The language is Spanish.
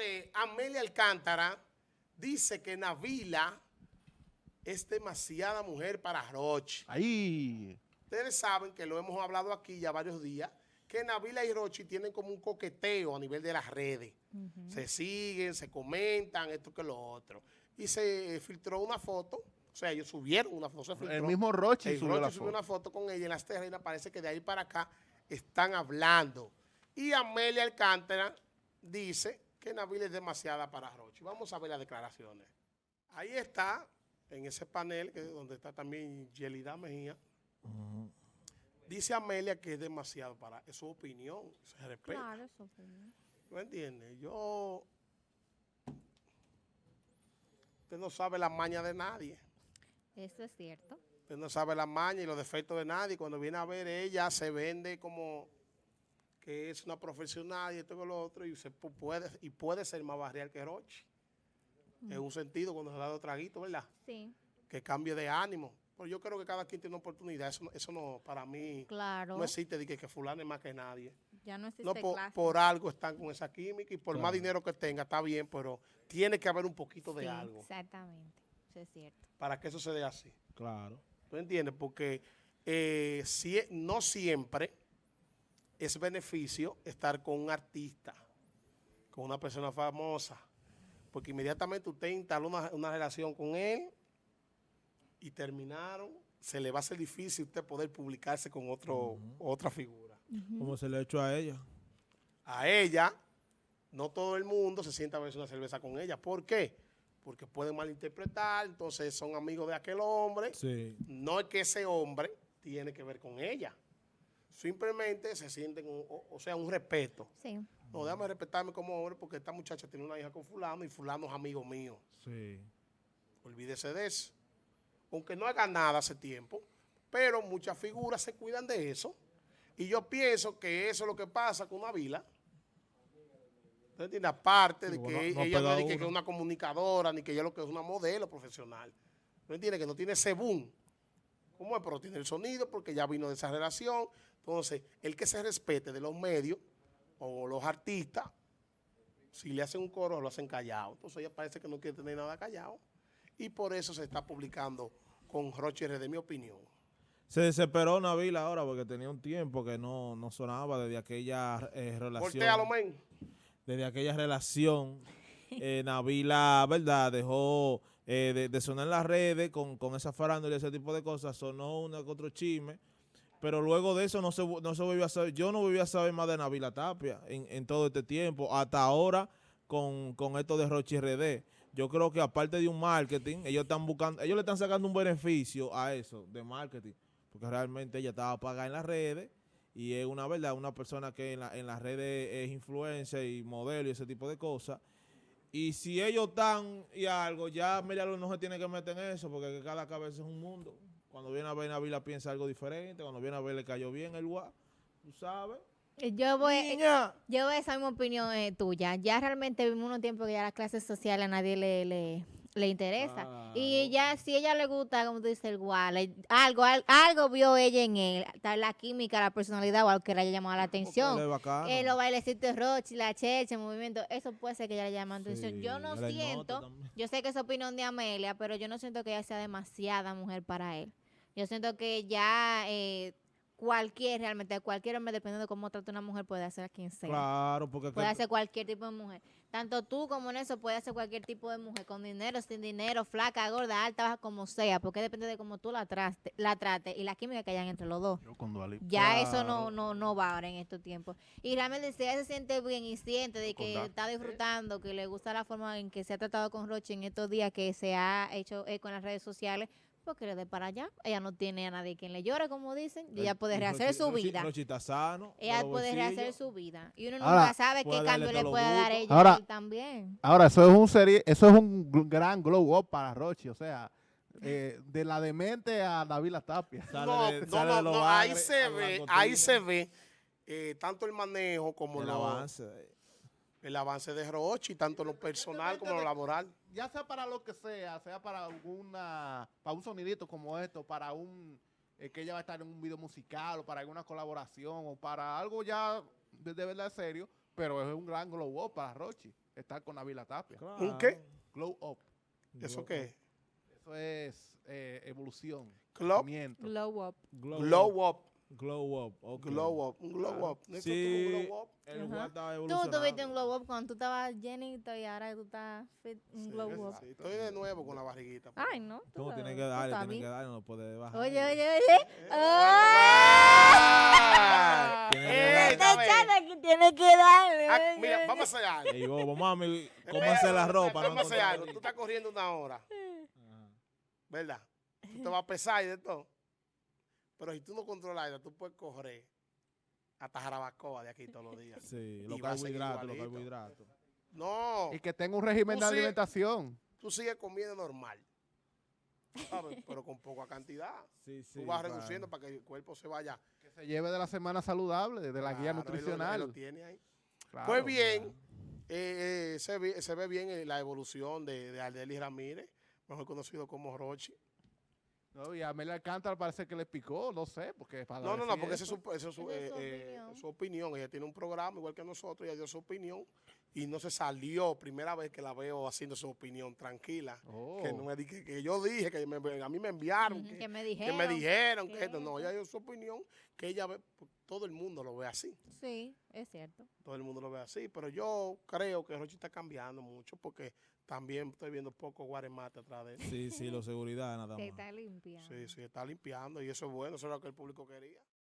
Señores, Amelia Alcántara dice que Navila es demasiada mujer para Rochi. Ahí. Ustedes saben que lo hemos hablado aquí ya varios días, que Navila y Rochi tienen como un coqueteo a nivel de las redes. Se siguen, se comentan, esto que lo otro. Y se filtró una foto, o sea, ellos subieron una foto. se filtró. El mismo Rochi El subió Rochi la subió una foto con ella en las terrenas, parece que de ahí para acá están hablando. Y Amelia Alcántara dice que Navila es demasiada para Rochi. Vamos a ver las declaraciones. Ahí está, en ese panel, que es donde está también Yelida Mejía. Dice Amelia que es demasiado para... Es su opinión, se respeta. Claro, eso fue bien. ¿Me entiendes? Yo... Usted no sabe la maña de nadie. Eso es cierto. Usted no sabe la maña y los defectos de nadie. Cuando viene a ver ella, se vende como que es una profesional y esto con lo otro y, se pu- puede, y puede ser más barrial que Roche. En un sentido, cuando se da dos traguitos, ¿verdad? Sí, Que cambie de ánimo. Pero yo creo que cada quien tiene una oportunidad. Eso, no- eso no, para mí, claro. no existe de que, que fulano es más que nadie. ya no existe No, por, clase. por algo están con esa química y por más dinero que tenga, está bien, pero tiene que haber un poquito de algo Exactamente. Eso es cierto. para que eso se dé así. Claro. ¿Tú entiendes? Porque eh, si- no siempre es beneficio estar con un artista, con una persona famosa, porque inmediatamente usted instaló una, una relación con él y terminaron, se le va a hacer difícil usted poder publicarse con otro, otra figura. Como se le ha hecho a ella. A ella, no todo el mundo se sienta a beber una cerveza con ella. ¿Por qué? Porque pueden malinterpretar, entonces son amigos de aquel hombre. Sí. No es que ese hombre tiene que ver con ella. Simplemente se sienten, un- o, o sea, un respeto. Sí. No, déjame respetarme como hombre porque esta muchacha tiene una hija con fulano y fulano es amigo mío. Sí. Olvídese de eso. Aunque no haga nada hace tiempo, pero muchas figuras se cuidan de eso. Y yo pienso que eso es lo que pasa con una vila. ¿Usted entiende? Aparte de que bueno, no ella no es de que, que es una comunicadora, ni que ella lo que es una modelo profesional. ¿No entiende? Que no tiene ese boom. ¿Cómo es? Pero tiene el sonido porque ya vino de esa relación. Entonces, el que se respete de los medios o los artistas, si le hacen un coro, lo hacen callado. Entonces ella parece que no quiere tener nada callado. Y por eso se está publicando con Rocher, de mi opinión. Se desesperó Navila ahora porque tenía un tiempo que no, no sonaba desde aquella eh, relación. Voltealo, men. desde aquella relación, eh, Navila, ¿verdad? Dejó eh, de, de sonar en las redes con, con esa farándula y ese tipo de cosas, sonó una que otro chisme, pero luego de eso no se, no se volvió a saber, yo no volví a saber más de Navila Tapia en, en todo este tiempo, hasta ahora con, con esto de Rochi RD. Yo creo que aparte de un marketing, ellos están buscando, ellos le están sacando un beneficio a eso de marketing, porque realmente ella estaba pagada en las redes y es una verdad, una persona que en, la- en las redes es influencer y modelo y ese tipo de cosas. Y si ellos están y algo, ya Miriam no se tiene que meter en eso, porque cada cabeza es un mundo. Cuando viene a ver Navila piensa algo diferente, cuando viene a ver le cayó bien el guá, tú sabes. Yo voy, Niña. yo voy a esa misma opinión eh, tuya. Ya realmente vivimos unos tiempos que ya las clases sociales a nadie le, le, le interesa. Y ya si ella le gusta, como tú dices, el guay, algo, al- algo vio ella en él, tal la química, la personalidad o algo que le haya llamado la Porque él atención. es bacano. Eh, los bailecitos Rochi, la cheche, el movimiento, eso puede ser que ella le llame la atención. Yo no siento, yo sé que es opinión de Amelia, pero yo no siento que ella sea demasiada mujer para él. Yo siento que ya eh, cualquier, realmente cualquier hombre, dependiendo de cómo trata una mujer, puede hacer a quien sea. Claro, porque... Puede que- hacer cualquier tipo de mujer. Tanto tú como en eso puede hacer cualquier tipo de mujer, con dinero, sin dinero, flaca, gorda, alta, baja, como sea, porque depende de cómo tú la, traste, la trates y la química que hayan entre los dos. Yo con. Ya eso no, no, no va ahora en estos tiempos. Y realmente si ella se siente bien y siente de que Con está disfrutando, que le gusta la forma en que se ha tratado con Roche en estos días que se ha hecho eco en las redes sociales, que le dé para allá. Ella no tiene a nadie quien le llore, como dicen, y ella puede rehacer su vida. Sano. de Ella puede rehacer su vida. Y uno Ahora, nunca sabe qué cambio le puede dar ella Ahora- a él también. Ahora, eso es un serie, eso es un gr- gran glow up para Rochi, o sea, eh, de la demente a David Tapia. Sale No, de- no, no, de no, ahí se ve, ahí Tigre. se ve eh, tanto el manejo como el avance. El avance de Rochi, tanto en lo personal como en lo laboral. Ya sea para lo que sea, sea para alguna, para un sonidito como esto, para un, eh, que ella va a estar en un video musical o para alguna colaboración o para algo ya de, de verdad serio, pero es un gran glow up para Rochi. estar con Navila Tapia. ¿Un qué? Glow Up. ¿Eso qué es? Eso es eh, evolución. Glow. Glow up. Glow, glow up. up, Glow up. ok. glow up, un glow up. ¿No es Sí. un glow up? El Tú tuviste un glow up cuando tú estabas llenito y ahora tú estás fit, un Sí, glow up. sí, Estoy de nuevo con la barriguita. pues. Ay, no. tú ¿Cómo lo- tiene que tú darle? estás Tiene que darle, no puede bajar. Oye, oye, oye. ¡Ah! Tiene que ¡Eh, darle. esta Esta vez! chata que tiene que darle. Ah, Mira, vamos a hacer algo. Ey, bobo, mami, cómanse la ropa. Vamos a hacer algo. Tú estás corriendo una hora, ¿verdad? Tú te vas a pesar y de todo. Pero si tú no controlas eso, tú puedes correr hasta Jarabacoa de aquí todos los días. Sí, los carbohidratos, los carbohidratos. No, Y que tenga un régimen de alimentación. tú sigues comiendo normal. ¿sabes? Pero con poca cantidad. Sí, sí. Tú vas claro. reduciendo para que el cuerpo se vaya. Que se lleve de la semana saludable, de la guía Claro, lo- él nutricional. lo tiene ahí. Claro, Pues bien, eh, eh, se, ve, se ve bien eh, la evolución de, de Aldeli Ramírez, mejor conocido como Rochi. No, y a Amelia Alcántara parece que le picó, no sé, porque para No, no, no, porque esa es eso. su, esa es su, eh, eh, su opinión. Ella tiene un programa igual que nosotros, ella dio su opinión y no se salió. Primera vez que la veo haciendo su opinión tranquila. Oh. Que, no me, di- que, que yo dije, que me- a mí me enviaron, que, que me que dijeron. me dijeron que que esto. No, ella dio su opinión, que ella ve, todo el mundo lo ve así. Sí, es cierto. Todo el mundo lo ve así. Pero yo creo que Rochi está cambiando mucho porque también estoy viendo poco guaremate atrás de él. Sí, sí, lo seguridad nada Se más. está limpiando. Sí, sí, está limpiando y eso es bueno, eso es lo que el público quería.